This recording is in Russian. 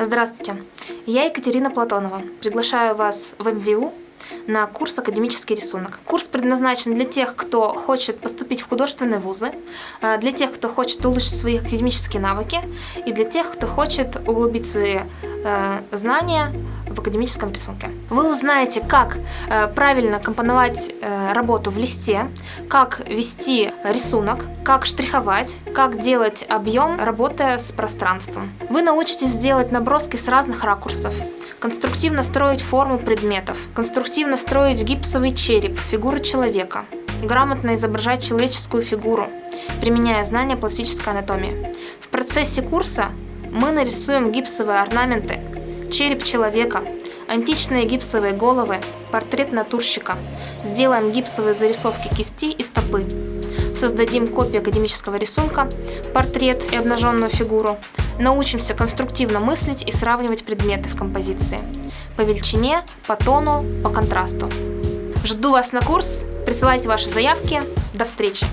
Здравствуйте, я Екатерина Платонова. Приглашаю вас в МВУ на курс «Академический рисунок». Курс предназначен для тех, кто хочет поступить в художественные вузы, э, для тех, кто хочет улучшить свои академические навыки и для тех, кто хочет углубить свои э, знания в академическом рисунке. Вы узнаете, как э, правильно компоновать э, работу в листе, как вести рисунок, как штриховать, как делать объем, работая с пространством. Вы научитесь делать наброски с разных ракурсов, конструктивно строить форму предметов, конструктивно строить гипсовый череп, фигуру человека, грамотно изображать человеческую фигуру, применяя знания пластической анатомии. В процессе курса мы нарисуем гипсовые орнаменты, череп человека, античные гипсовые головы, портрет натурщика. Сделаем гипсовые зарисовки кисти и стопы. Создадим копию академического рисунка, портрет и обнаженную фигуру. Научимся конструктивно мыслить и сравнивать предметы в композиции. По величине, по тону, по контрасту. Жду вас на курс. Присылайте ваши заявки. До встречи!